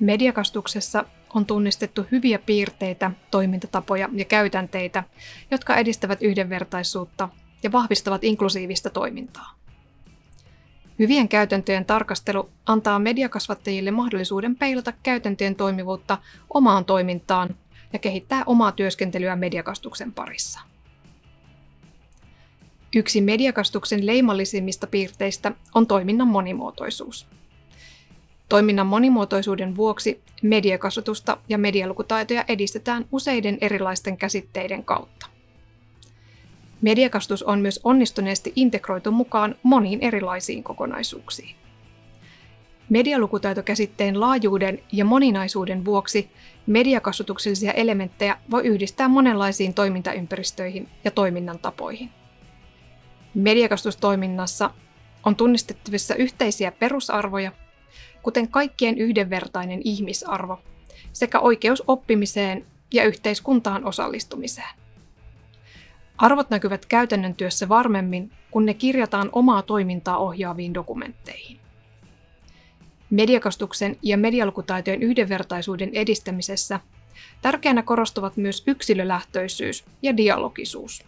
Mediakastuksessa on tunnistettu hyviä piirteitä, toimintatapoja ja käytänteitä, jotka edistävät yhdenvertaisuutta ja vahvistavat inklusiivista toimintaa. Hyvien käytäntöjen tarkastelu antaa mediakasvattajille mahdollisuuden peilata käytäntöjen toimivuutta omaan toimintaan ja kehittää omaa työskentelyä mediakastuksen parissa. Yksi mediakastuksen leimallisimmista piirteistä on toiminnan monimuotoisuus. Toiminnan monimuotoisuuden vuoksi mediakasvatusta ja medialukutaitoja edistetään useiden erilaisten käsitteiden kautta. Mediakastus on myös onnistuneesti integroitu mukaan moniin erilaisiin kokonaisuuksiin. Medialukutaitokäsitteen laajuuden ja moninaisuuden vuoksi mediakasvatuksellisia elementtejä voi yhdistää monenlaisiin toimintaympäristöihin ja toiminnan tapoihin. Mediakastustoiminnassa on tunnistettavissa yhteisiä perusarvoja, kuten kaikkien yhdenvertainen ihmisarvo sekä oikeus oppimiseen ja yhteiskuntaan osallistumiseen. Arvot näkyvät käytännön työssä varmemmin, kun ne kirjataan omaa toimintaa ohjaaviin dokumentteihin. Mediakastuksen ja medialukutaitojen yhdenvertaisuuden edistämisessä tärkeänä korostuvat myös yksilölähtöisyys ja dialogisuus.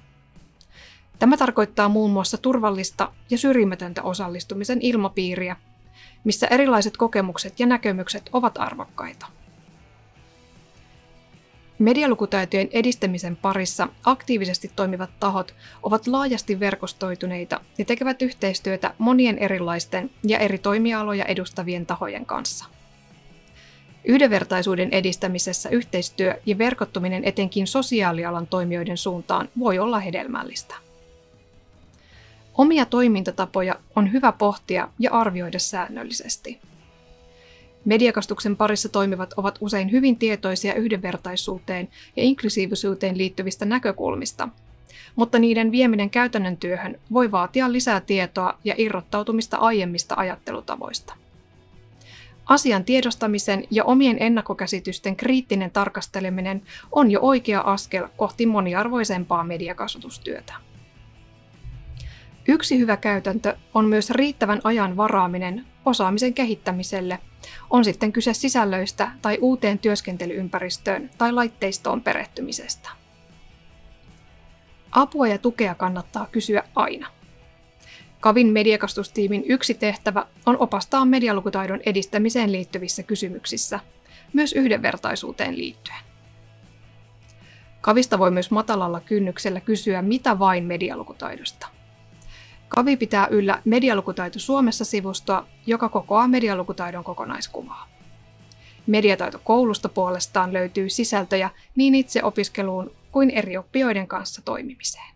Tämä tarkoittaa muun muassa turvallista ja syrjimätöntä osallistumisen ilmapiiriä, missä erilaiset kokemukset ja näkemykset ovat arvokkaita. Medialukutaitojen edistämisen parissa aktiivisesti toimivat tahot ovat laajasti verkostoituneita ja tekevät yhteistyötä monien erilaisten ja eri toimialoja edustavien tahojen kanssa. Yhdenvertaisuuden edistämisessä yhteistyö ja verkottuminen etenkin sosiaalialan toimijoiden suuntaan voi olla hedelmällistä. Omia toimintatapoja on hyvä pohtia ja arvioida säännöllisesti. Mediakastuksen parissa toimivat ovat usein hyvin tietoisia yhdenvertaisuuteen ja inklusiivisuuteen liittyvistä näkökulmista, mutta niiden vieminen käytännön työhön voi vaatia lisää tietoa ja irrottautumista aiemmista ajattelutavoista. Asian tiedostamisen ja omien ennakkokäsitysten kriittinen tarkasteleminen on jo oikea askel kohti moniarvoisempaa mediakasvatustyötä. Yksi hyvä käytäntö on myös riittävän ajan varaaminen osaamisen kehittämiselle, on sitten kyse sisällöistä tai uuteen työskentelyympäristöön tai laitteistoon perehtymisestä. Apua ja tukea kannattaa kysyä aina. Kavin mediakastustiimin yksi tehtävä on opastaa medialukutaidon edistämiseen liittyvissä kysymyksissä, myös yhdenvertaisuuteen liittyen. Kavista voi myös matalalla kynnyksellä kysyä mitä vain medialukutaidosta. Kavi pitää yllä Medialukutaito Suomessa-sivustoa, joka kokoaa medialukutaidon kokonaiskuvaa. Mediataito koulusta puolestaan löytyy sisältöjä niin itse opiskeluun kuin eri oppijoiden kanssa toimimiseen.